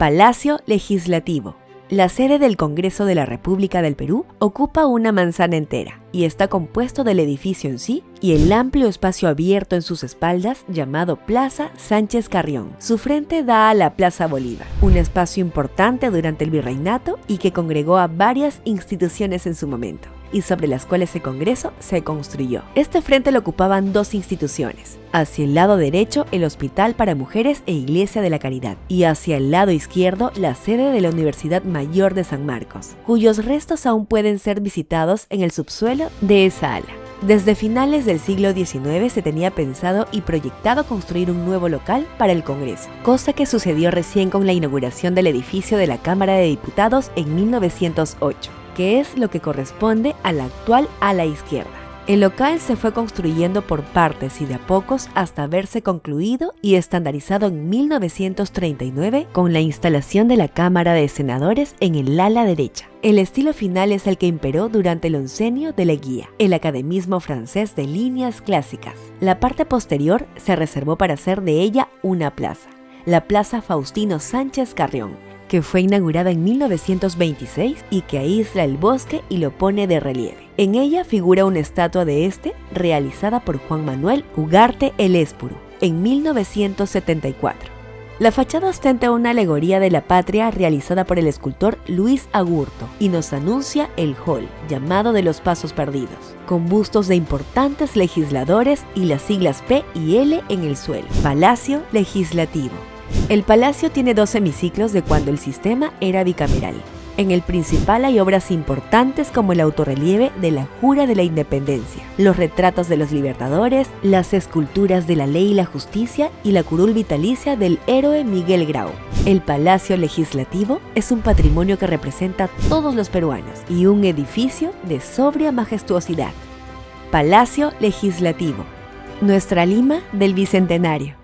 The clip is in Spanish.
Palacio Legislativo. La sede del Congreso de la República del Perú ocupa una manzana entera y está compuesto del edificio en sí y el amplio espacio abierto en sus espaldas llamado Plaza Sánchez Carrión. Su frente da a la Plaza Bolívar, un espacio importante durante el virreinato y que congregó a varias instituciones en su momento y sobre las cuales el Congreso se construyó. Este frente lo ocupaban dos instituciones. Hacia el lado derecho, el Hospital para Mujeres e Iglesia de la Caridad, y hacia el lado izquierdo, la sede de la Universidad Mayor de San Marcos, cuyos restos aún pueden ser visitados en el subsuelo de esa ala. Desde finales del siglo XIX se tenía pensado y proyectado construir un nuevo local para el Congreso, cosa que sucedió recién con la inauguración del edificio de la Cámara de Diputados en 1908 que es lo que corresponde a la actual ala izquierda. El local se fue construyendo por partes y de a pocos hasta verse concluido y estandarizado en 1939 con la instalación de la Cámara de Senadores en el ala derecha. El estilo final es el que imperó durante el oncenio de Leguía, el academismo francés de líneas clásicas. La parte posterior se reservó para hacer de ella una plaza, la Plaza Faustino Sánchez Carrión, que fue inaugurada en 1926 y que aísla el bosque y lo pone de relieve. En ella figura una estatua de este realizada por Juan Manuel Ugarte el Espuru en 1974. La fachada ostenta una alegoría de la patria realizada por el escultor Luis Agurto y nos anuncia el hall, llamado de los Pasos Perdidos, con bustos de importantes legisladores y las siglas P y L en el suelo. Palacio Legislativo. El palacio tiene dos hemiciclos de cuando el sistema era bicameral. En el principal hay obras importantes como el autorrelieve de la Jura de la Independencia, los retratos de los libertadores, las esculturas de la ley y la justicia y la curul vitalicia del héroe Miguel Grau. El Palacio Legislativo es un patrimonio que representa a todos los peruanos y un edificio de sobria majestuosidad. Palacio Legislativo, nuestra Lima del Bicentenario.